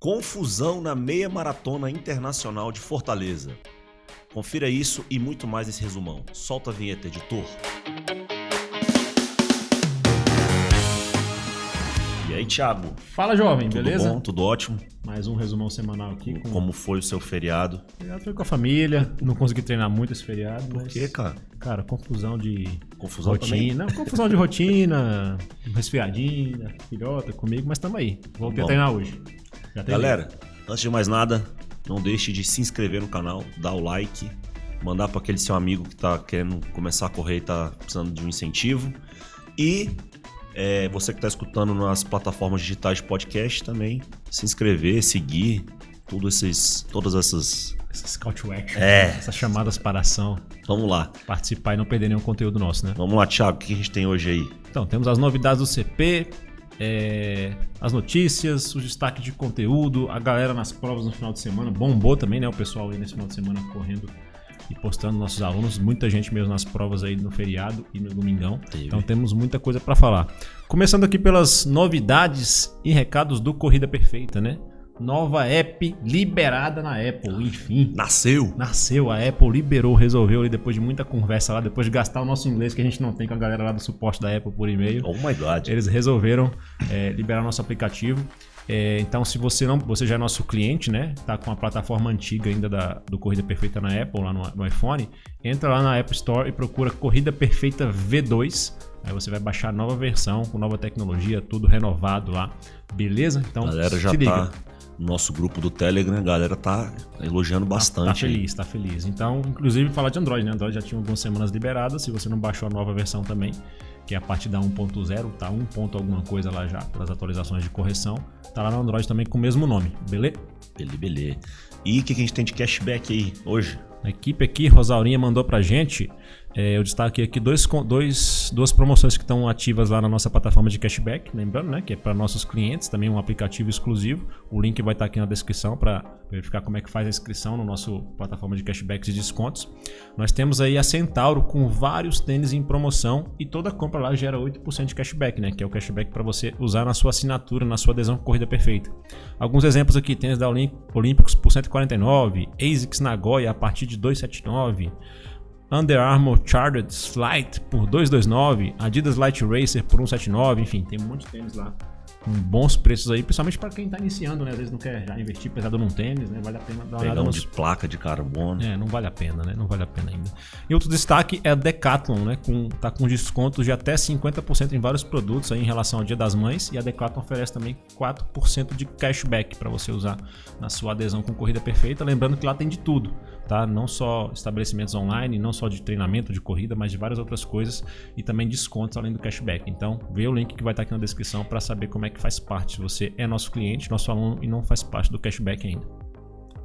Confusão na meia maratona internacional de Fortaleza. Confira isso e muito mais nesse resumão. Solta a vinheta, editor. E aí, Thiago? Fala, jovem, Tudo beleza? bom? Tudo ótimo? Mais um resumão semanal aqui. Com... Como foi o seu feriado? Feriado foi com a família, não consegui treinar muito esse feriado. Por mas, quê, cara? Cara, confusão de Confusão rotina. Não, confusão de rotina, resfriadinha, filhota comigo, mas tamo aí. Voltei Bom. a treinar hoje. Galera, antes de mais nada, não deixe de se inscrever no canal, dar o like, mandar para aquele seu amigo que tá querendo começar a correr e tá precisando de um incentivo. E é, você que tá escutando nas plataformas digitais de podcast também, se inscrever, seguir, tudo esses, todas essas. Essas call to action, É. essas chamadas para ação, Vamos lá, participar e não perder nenhum conteúdo nosso, né? vamos lá, Thiago, o que a gente tem hoje aí? Então, temos as novidades do CP, é, as notícias, os destaques de conteúdo, a galera nas provas no final de semana. Bombou também, né? O pessoal aí nesse final de semana correndo e postando nossos alunos. Muita gente mesmo nas provas aí no feriado e no domingão. Teve. Então temos muita coisa para falar. Começando aqui pelas novidades e recados do Corrida Perfeita, né? Nova app liberada na Apple, enfim. Nasceu! Nasceu, a Apple liberou, resolveu ali depois de muita conversa lá, depois de gastar o nosso inglês que a gente não tem com a galera lá do suporte da Apple por e-mail. Oh my god. Eles resolveram é, liberar nosso aplicativo. É, então, se você não, você já é nosso cliente, né? Tá com a plataforma antiga ainda da, do Corrida Perfeita na Apple, lá no, no iPhone, entra lá na App Store e procura Corrida Perfeita V2. Aí você vai baixar a nova versão, com nova tecnologia, tudo renovado lá. Beleza? Então, galera já se liga. tá nosso grupo do Telegram, a galera tá elogiando Tá- bastante. Tá aí. feliz, tá feliz. Então, inclusive falar de Android, né? Android já tinha algumas semanas liberadas. Se você não baixou a nova versão também, que é a partir da 1.0, tá 1 ponto alguma coisa lá já, pelas atualizações de correção. Tá lá no Android também com o mesmo nome, beleza? Beleza, beleza. E o que, que a gente tem de cashback aí hoje? A equipe aqui, Rosaurinha, mandou pra gente. É, eu destaquei aqui dois, dois, duas promoções que estão ativas lá na nossa plataforma de cashback. Lembrando, né? Que é para nossos clientes, também um aplicativo exclusivo. O link vai estar aqui na descrição para verificar como é que faz a inscrição no nosso plataforma de cashbacks e descontos. Nós temos aí a Centauro com vários tênis em promoção e toda compra lá gera 8% de cashback, né? Que é o cashback para você usar na sua assinatura, na sua adesão com Corrida Perfeita. Alguns exemplos aqui: tênis da Olímpicos por 149, ASICS Nagoya a partir de 279. Under Armour Chartered Flight por 229, Adidas Light Racer por 179, enfim, tem um monte de tênis lá com bons preços aí, principalmente para quem tá iniciando, né? Às vezes não quer já investir pesado num tênis, né? Vale a pena dar uma olhada nos de placa de carbono. é, não vale a pena, né? Não vale a pena ainda. E outro destaque é a Decathlon, né? Com, tá com descontos de até 50% em vários produtos aí em relação ao Dia das Mães. E a Decathlon oferece também 4% de cashback para você usar na sua adesão com Corrida Perfeita. Lembrando que lá tem de tudo, tá? Não só estabelecimentos online, não só de treinamento de corrida, mas de várias outras coisas e também descontos além do cashback. Então, vê o link que vai estar aqui na descrição para saber como é que faz parte. Se você é nosso cliente, nosso aluno e não faz parte do cashback ainda.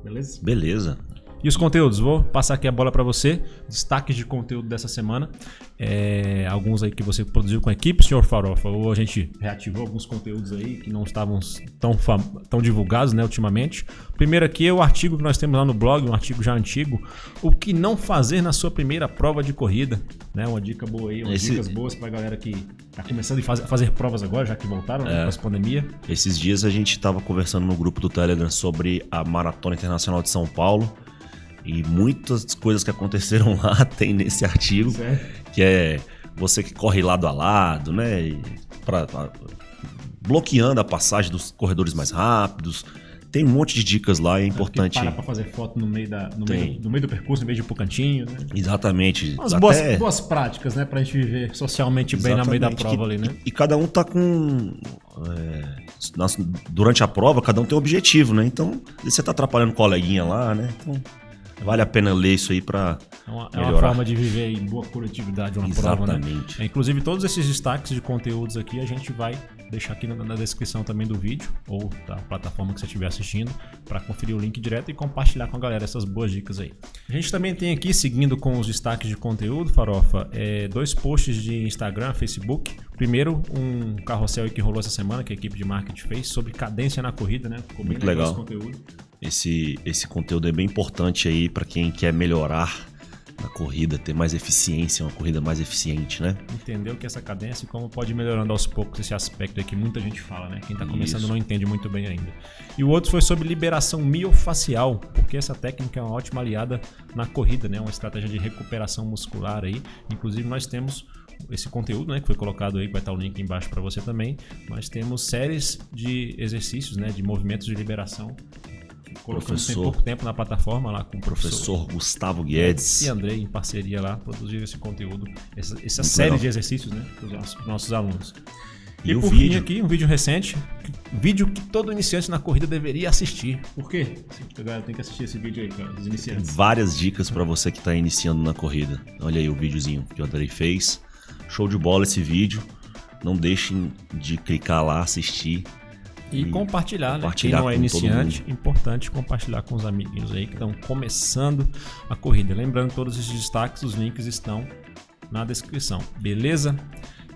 Beleza? Beleza. E os conteúdos? Vou passar aqui a bola para você. Destaques de conteúdo dessa semana. É, alguns aí que você produziu com a equipe, senhor Farofa. Ou a gente reativou alguns conteúdos aí que não estavam tão, tão divulgados né, ultimamente. Primeiro aqui é o artigo que nós temos lá no blog, um artigo já antigo. O que não fazer na sua primeira prova de corrida. Né? Uma dica boa aí, umas Esse- dicas boas pra galera que tá começando a fazer, fazer provas agora, já que voltaram né, com a pandemia. Esses dias a gente tava conversando no grupo do Telegram sobre a Maratona Internacional de São Paulo. E muitas coisas que aconteceram lá tem nesse artigo, Certo. que é você que corre lado a lado, né? pra- pra- bloqueando a passagem dos corredores mais rápidos. Tem um monte de dicas lá, é importante. Para pra fazer foto no meio, da, no, meio, no meio do percurso, em vez de ir pro cantinho, né? Exatamente. Umas Até- boas, boas práticas, né? Pra gente viver socialmente bem no meio da Exatamente, prova que- ali, né? E, e cada um tá com. é, durante a prova, cada um tem um objetivo, né? Então, você tá atrapalhando o coleguinha lá, né? Então, vale a pena ler isso aí pra. É uma, é uma forma de viver em boa coletividade uma prova, né? Exatamente. É, inclusive, todos esses destaques de conteúdos aqui a gente vai deixar aqui na, na descrição também do vídeo ou da plataforma que você estiver assistindo para conferir o link direto e compartilhar com a galera essas boas dicas aí. A gente também tem aqui, seguindo com os destaques de conteúdo, Farofa, é, dois posts de Instagram, Facebook. Primeiro, um carrossel que rolou essa semana que a equipe de marketing fez sobre cadência na corrida, né? Ficou bem Muito legal legal. esse conteúdo. Esse, esse conteúdo é bem importante aí pra quem quer melhorar na corrida, ter mais eficiência, uma corrida mais eficiente, né? Entender o que essa cadência e como pode ir melhorando aos poucos esse aspecto aí que muita gente fala, né? Quem tá começando Isso. não entende muito bem ainda. E o outro foi sobre liberação miofacial, porque essa técnica é uma ótima aliada na corrida, né? Uma estratégia de recuperação muscular aí. Inclusive nós temos esse conteúdo, né, que foi colocado aí, vai estar o link embaixo para você também. Nós temos séries de exercícios, né, de movimentos de liberação. Colocamos tem Professor- pouco tempo na plataforma lá com o professor Professor Gustavo Guedes. e Andrei, em parceria lá, produziram esse conteúdo, essa, essa série legal. de exercícios, né, para os nossos, alunos. E, E o por fim vídeo? aqui, um vídeo recente, vídeo que todo iniciante na corrida deveria assistir. Por quê? Galera tem que assistir esse vídeo aí, cara, dos iniciantes. Várias dicas para você que tá iniciando na corrida. Olha aí o videozinho que o Andrei fez. Show de bola esse vídeo. Não deixem de clicar lá, assistir. E, E compartilhar, né? compartilhar Quem não é iniciante, importante compartilhar com os amiguinhos aí que estão começando a corrida. Lembrando, todos esses destaques, os links estão na descrição, beleza?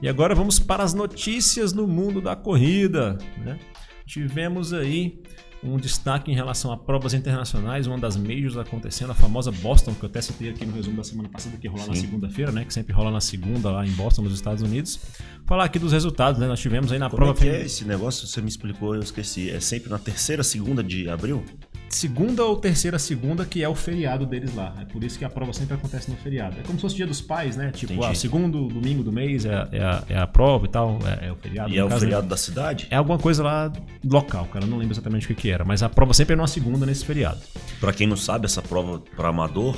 E agora vamos para as notícias no mundo da corrida, né? Tivemos aí um destaque em relação a provas internacionais, uma das majors acontecendo, a famosa Boston, que eu até citei aqui no resumo da semana passada, que rola na Sim. segunda-feira, né? Que sempre rola na segunda lá em Boston, nos Estados Unidos. Falar aqui dos resultados, né? Nós tivemos aí na Como é prova que é esse negócio? Você me explicou, eu esqueci. É sempre na terceira, segunda de abril? Segunda ou terceira segunda, que é o feriado deles lá. É por isso que a prova sempre acontece no feriado. É como se fosse dia dos pais, né? Tipo, Entendi. ah, segundo domingo do mês é, a- é a, é a prova e tal, é, é o feriado. E é o caso, feriado da cidade? É alguma coisa lá local, cara. Eu não lembro exatamente o que, que era. Mas a prova sempre é numa segunda nesse feriado. Pra quem não sabe, essa prova para amador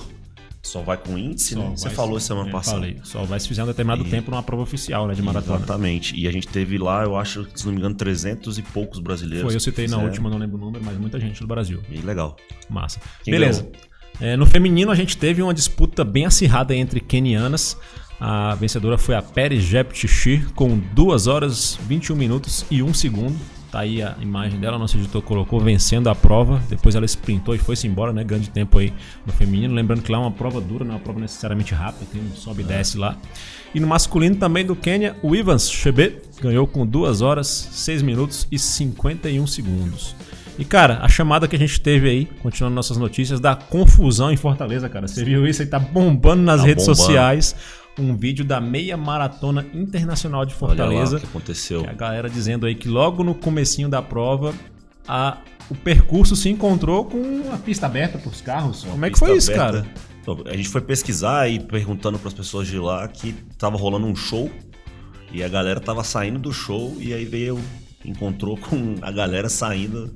só vai com índice, Só né? Você falou semana é, passada. Falei. Só vai se fizer um determinado E- tempo numa prova oficial, né? De maratona. Exatamente. E a gente teve lá, eu acho, se não me engano, 300 e poucos brasileiros. Foi, eu citei na fizeram. última, não lembro o número, mas muita gente do Brasil. E legal. Massa. Quem Beleza. É, no feminino, a gente teve uma disputa bem acirrada entre kenianas. A vencedora foi a Peri Jepchichi, com 2 horas, 21 minutos e 1 segundo. Tá aí a imagem dela, nosso editor colocou vencendo a prova. Depois ela sprintou e foi-se embora, né? Grande tempo aí no feminino. Lembrando que lá é uma prova dura, não é uma prova necessariamente rápida, tem um sobe e desce lá. E no masculino também do Quênia, o Ivans Chebet ganhou com 2 horas, 6 minutos e 51 segundos. E, cara, a chamada que a gente teve aí, continuando nossas notícias, da confusão em Fortaleza, cara. Você viu isso aí? Tá bombando nas Tá redes bombando. sociais. Um vídeo da meia maratona internacional de Olha Fortaleza. lá o que aconteceu. Que a galera dizendo aí que logo no comecinho da prova, a- o percurso se encontrou com a pista aberta para os carros. Como é que foi isso, aberta. cara? Então, a gente foi pesquisar e perguntando para as pessoas de lá que tava rolando um show e a galera tava saindo do show e aí veio, encontrou com a galera saindo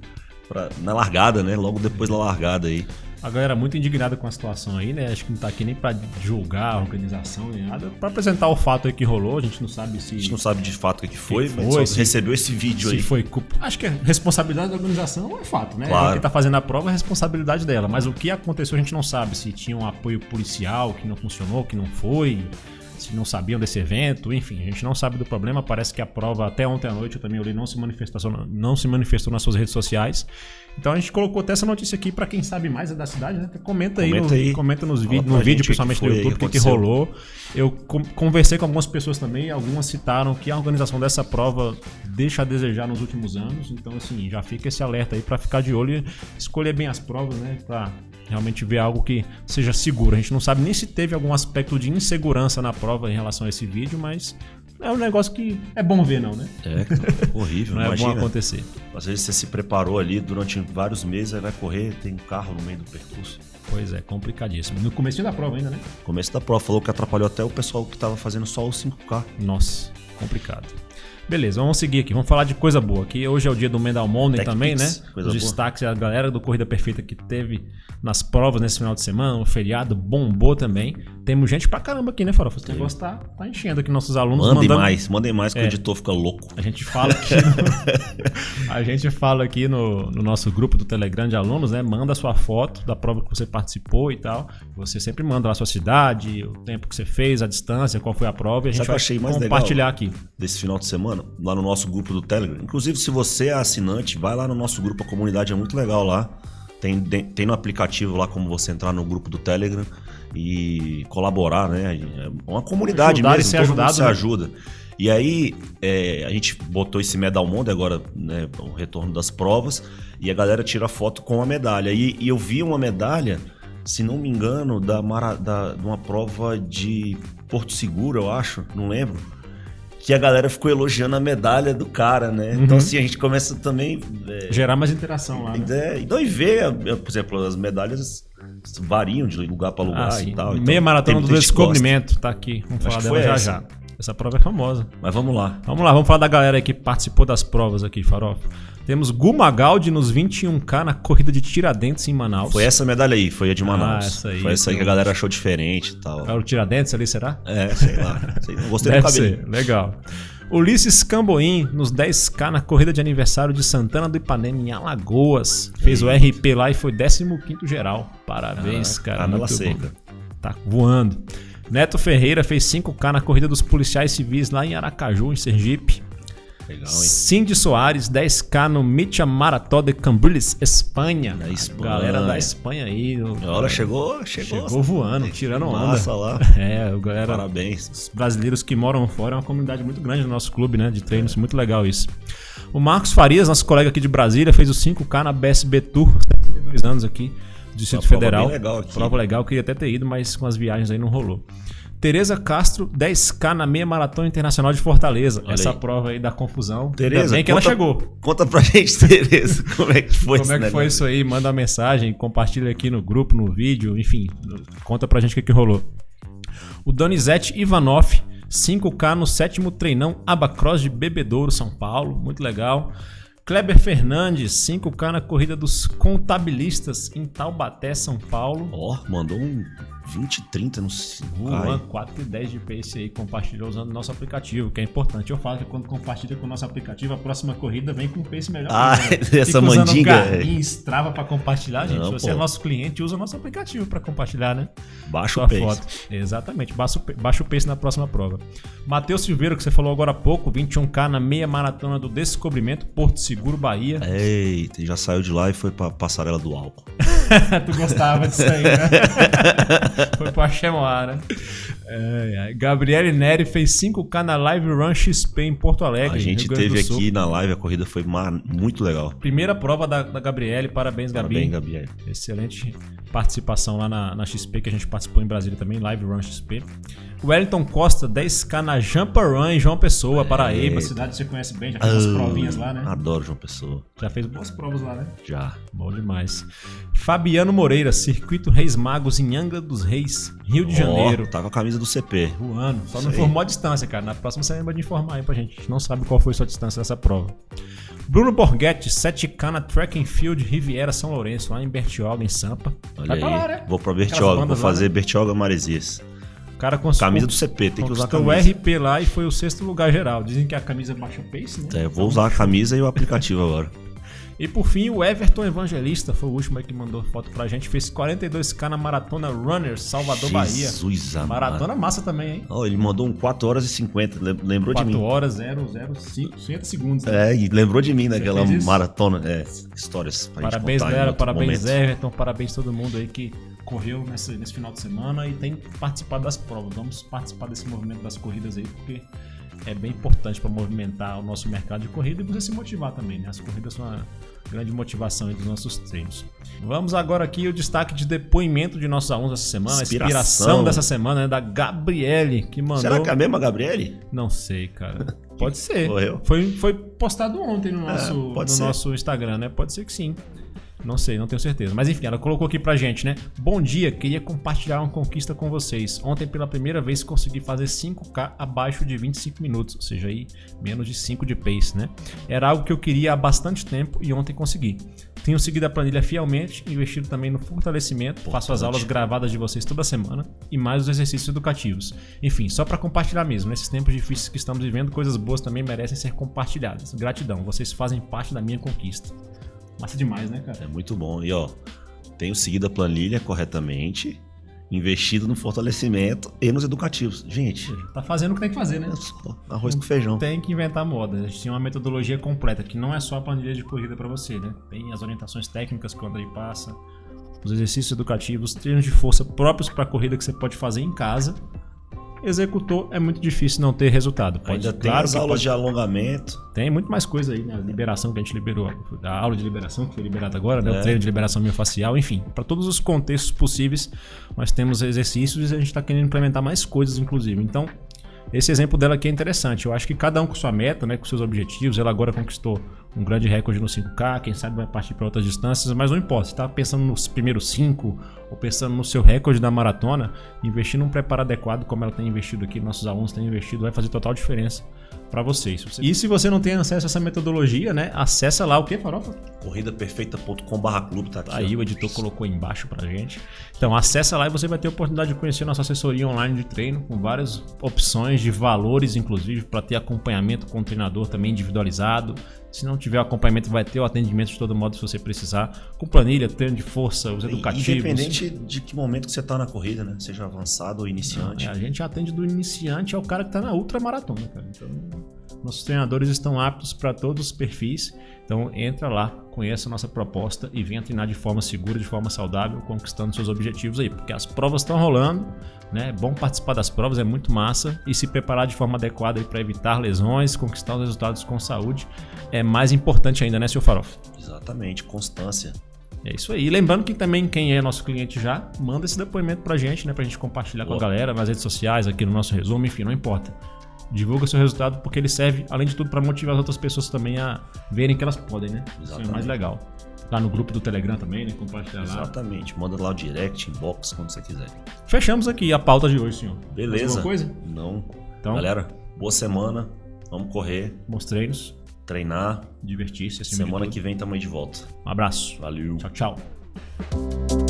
pra, na largada, né? Logo depois da largada aí. A galera muito indignada com a situação aí, né? Acho que não tá aqui nem pra julgar a organização nem nada. Pra apresentar o fato aí que rolou, a gente não sabe se. A gente não sabe de fato o que, foi, Que mas foi, só se- recebeu esse vídeo Se aí. foi culpa. Acho que a responsabilidade da organização é fato, né? Claro. Quem tá fazendo a prova é a responsabilidade dela. Mas o que aconteceu a gente não sabe. Se tinha um apoio policial que não funcionou, que não foi. Se não sabiam desse evento, enfim, a gente não sabe do problema. Parece que a prova, até ontem à noite, eu também olhei, não se manifestou, não se manifestou nas suas redes sociais. Então a gente colocou até essa notícia aqui pra quem sabe mais é da cidade, né? Comenta aí, Comenta no, aí. comenta nos vídeos, no vídeo, principalmente no YouTube, o que, que rolou. Eu con- conversei com algumas pessoas também, algumas citaram que a organização dessa prova deixa a desejar nos últimos anos. Então, assim, já fica esse alerta aí pra ficar de olho e escolher bem as provas, né? Pra realmente ver algo que seja seguro. A gente não sabe nem se teve algum aspecto de insegurança na prova em relação a esse vídeo, mas é um negócio que é bom ver, não, né? É, horrível, Não é bom imagina. acontecer. Às vezes você se preparou ali durante vários meses, aí vai correr, tem um carro no meio do percurso. Pois é, complicadíssimo. No começo da prova ainda, né? Começo da prova falou que atrapalhou até o pessoal que tava fazendo só o 5K. Nossa, complicado. Beleza, vamos seguir aqui. Vamos falar de coisa boa. Aqui hoje é o dia do Mendal Monday Tech também, né? Pix, Os boa. destaques, a galera do Corrida Perfeita que teve nas provas nesse final de semana, o feriado bombou também. Temos gente pra caramba aqui, né, Farofa? Esse negócio tá, tá enchendo aqui nossos alunos. Mandem mandando- mais, mandem mais que É. o editor fica louco. A gente fala aqui, no, a gente fala aqui no, no nosso grupo do Telegram de alunos, né? Manda a sua foto da prova que você participou e tal. Você sempre manda lá a sua cidade, o tempo que você fez, a distância, qual foi a prova e a gente Sabe vai achei mais compartilhar legal? aqui. Desse final de semana, lá no nosso grupo do Telegram. Inclusive, se você é assinante, vai lá no nosso grupo, a comunidade é muito legal lá. Tem, tem no aplicativo lá como você entrar no grupo do Telegram e colaborar, né? É uma comunidade Ajudar e mesmo, ser todo ajudado, mundo se né? ajuda. E aí, é, a gente botou esse Medal Monde agora, né, o retorno das provas, e a galera tira foto com a medalha. E, e eu vi uma medalha se não me engano, da, Mara, da de uma prova de Porto Seguro, eu acho, não lembro. Que a galera ficou elogiando a medalha do cara, né? Então, assim, a gente começa também. é, Gerar mais interação lá, né? é, então, e ver, por exemplo, as medalhas variam de lugar para lugar Ah, e tal. Meia então, maratona do descobrimento, tá aqui. Vamos falar dela já essa. já. Essa prova é famosa. Mas vamos lá. Vamos lá, vamos falar da galera aí que participou das provas aqui, Farofa. Temos Gu Magaldi nos 21K na corrida de Tiradentes em Manaus. Foi essa medalha aí, foi a de Manaus. Ah, essa aí, foi essa aí que a então. galera achou diferente e tal. É o Tiradentes ali, será? É, sei lá. Sei, não gostei do Deve cabelo. ser, legal. Ulisses Camboim nos 10K na corrida de aniversário de Santana do Ipanema em Alagoas. Fez o RP lá e foi 15º geral. Parabéns, Ah, cara. canela muito seca. bom. Tá voando. Neto Ferreira fez 5K na corrida dos policiais civis lá em Aracaju, em Sergipe. Legal, hein? Cindy Soares, 10K no Mitja Marató de Cambrils, Espanha. Espanha. Galera da Espanha aí. Olha, chegou, chegou. Chegou voando, tirando onda. Massa lá. É, galera Parabéns. os brasileiros que moram fora é uma comunidade muito grande no nosso clube, né? De treinos, muito legal isso. O Marcos Farias, nosso colega aqui de Brasília, fez o 5K na BSB Tour, 72 anos aqui, Distrito Federal. legal aqui. Prova legal, queria até ter ido, mas com as viagens aí não rolou. Tereza Castro, 10K na meia maratona internacional de Fortaleza. Olha Essa aí. prova aí da confusão. Tereza, Ainda bem que ela conta- chegou. Conta pra gente, Tereza, como é que foi Como é que foi isso aí? Manda uma mensagem, compartilha aqui no grupo, no vídeo, enfim, conta pra gente o que, que rolou. O Donizete Ivanov, 5K no sétimo treinão Abacross de Bebedouro, São Paulo, muito legal. Kleber Fernandes, 5K na corrida dos contabilistas em Taubaté, São Paulo. Ó, mandou um 20, 30 no 5 Juan, 4 e 10 de pace aí, compartilhou usando o nosso aplicativo, que é importante. Eu falo que quando compartilha com o nosso aplicativo, a próxima corrida vem com um pace melhor. Ah, né? essa mandinga, Garmin, Strava pra compartilhar, gente. Não, Se você pô. é nosso cliente, usa o nosso aplicativo pra compartilhar, né? Baixa Sua o pace. foto. Exatamente, baixa o, baixa o pace na próxima prova. Matheus Silveira, que você falou agora há pouco, 21K na meia maratona do Descobrimento, Porto Seguro, Bahia. Eita, já saiu de lá e foi pra passarela do álcool. tu gostava disso aí, né? Foi pro Axemoá, né? Gabriele Neri fez 5K na Live Run XP em Porto Alegre. A gente teve aqui na live, a corrida foi muito legal. Primeira prova da, da Gabriele, parabéns, Gabi. Parabéns, Gabriel. Excelente participação lá na, na XP, que a gente participou em Brasília também, Live Run XP. Wellington Costa, 10K na Jumpa Run em João Pessoa, Paraíba, cidade que você conhece bem, já fez umas Ah, provinhas lá, né? Adoro João Pessoa. Já fez boas provas lá, né? Já. Bom demais. Fabiano Moreira, Circuito Reis Magos em Angra dos Reis, Rio de Ó, Janeiro. tá com a camisa do CP. Voando. Só Isso não informou a distância, cara. Na próxima você lembra de informar aí pra gente. A gente não sabe qual foi sua distância dessa prova. Bruno Borghetti, 7K na Track and Field Riviera São Lourenço, lá em Bertioga, em Sampa. Olha Vai aí. lá, né? Vou pra Bertioga, vou bandas lá, fazer né? Bertioga Maresias. O cara conseguiu. Camisa do CP, tem que usar a conquistou o camisa. RP lá e foi o sexto lugar geral. Dizem que a camisa baixa o pace, né? É, vou usar a camisa e o aplicativo agora. E por fim, o Everton Evangelista foi o último aí que mandou foto pra gente. Fez 42k na Maratona Runners, Salvador, Bahia. Jesus. Maratona massa também, hein? Ó, ele mandou um 4 horas e 50, lem- lembrou de 4 mim. horas, 0, 0, 5, 50 segundos. né? É, e lembrou de mim naquela maratona. É, histórias pra gente Parabéns, contar em galera. Parabéns, momento. Everton. Parabéns todo mundo aí que correu nesse, nesse final de semana e tem participado das provas. Vamos participar desse movimento das corridas aí, porque é bem importante para movimentar o nosso mercado de corrida e você se motivar também, né? As corridas são uma grande motivação aí dos nossos treinos. Vamos agora aqui o destaque de depoimento de nossos alunos essa semana, a Inspiração. inspiração dessa semana, né? Da Gabriele, que mandou. Será que é a mesma Gabriele? Não sei, cara. Pode ser. Morreu. Foi, foi postado ontem no nosso, pode no ser. nosso Instagram, né? Pode ser que sim. Não sei, não tenho certeza. Mas enfim, ela colocou aqui pra gente, né? Bom dia, queria compartilhar uma conquista com vocês. Ontem, pela primeira vez, consegui fazer 5K abaixo de 25 minutos, ou seja, aí menos de 5 de pace, né? Era algo que eu queria há bastante tempo e ontem consegui. Tenho seguido a planilha fielmente, investido também no fortalecimento, faço as aulas gravadas de vocês toda semana e mais os exercícios educativos. Enfim, só pra compartilhar mesmo. Nesses tempos difíceis que estamos vivendo, coisas boas também merecem ser compartilhadas. Gratidão, vocês fazem parte da minha conquista. Massa demais, né, cara? É muito bom. E ó, tenho seguido a planilha corretamente, investido no fortalecimento e nos educativos. Gente, Tá fazendo o que tem que fazer, né? é arroz com feijão. Tem que inventar moda. A gente tem uma metodologia completa, que não é só a planilha de corrida pra você, né? Tem as orientações técnicas que o Andrei passa, os exercícios educativos, treinos de força próprios pra corrida que você pode fazer em casa. Executou, é muito difícil não ter resultado. Pode, Ainda tem claro as aulas pode... de alongamento. Tem muito mais coisa aí, né? A liberação que a gente liberou, a aula de liberação que foi liberada agora, né? É. O treino de liberação miofascial, enfim. Para todos os contextos possíveis, nós temos exercícios e a gente está querendo implementar mais coisas, inclusive. Então, esse exemplo dela aqui é interessante. Eu acho que cada um com sua meta, né, com seus objetivos. Ela agora conquistou um grande recorde no 5K, quem sabe vai partir para outras distâncias, mas não importa. Se está pensando nos primeiros 5 ou pensando no seu recorde da maratona, investir num preparo adequado, como ela tem investido aqui, nossos alunos têm investido, vai fazer total diferença para vocês. E se você não tem acesso a essa metodologia, né? Acessa lá o que, Farofa? Corridaperfeita.com/clube tá aqui. Aí ó. o editor colocou embaixo pra gente. Então acessa lá e você vai ter a oportunidade de conhecer nossa assessoria online de treino com várias opções de valores, inclusive para ter acompanhamento com o treinador também individualizado. Se não tiver acompanhamento, vai ter o atendimento de todo modo se você precisar, com planilha, treino de força, os educativos. Independente de que momento que você está na corrida, né? Seja avançado ou iniciante. Não, a gente atende do iniciante ao cara que está na ultramaratona, cara. Então, nossos treinadores estão aptos para todos os perfis. Então entra lá, conheça a nossa proposta e venha treinar de forma segura, de forma saudável, conquistando seus objetivos aí, porque as provas estão rolando, né? É bom participar das provas, é muito massa e se preparar de forma adequada para evitar lesões, conquistar os resultados com saúde é mais importante ainda, né, seu Farof? Exatamente, constância. É isso aí. E lembrando que também quem é nosso cliente já, manda esse depoimento pra gente, né? Pra gente compartilhar Boa. com a galera nas redes sociais, aqui no nosso resumo, enfim, não importa. Divulga seu resultado porque ele serve, além de tudo, para motivar as outras pessoas também a verem que elas podem, né? Exatamente. Isso é mais legal. Lá no grupo do Telegram também, né? Compartilhar lá. Exatamente. Manda lá o direct, inbox, quando você quiser. Fechamos aqui a pauta de hoje, senhor. Beleza. alguma coisa? Não. Então, Galera, boa semana. Vamos correr. Bons treinos. Treinar. Divertir-se. Semana que vem tamo aí de volta. Um abraço. Valeu. Tchau, tchau.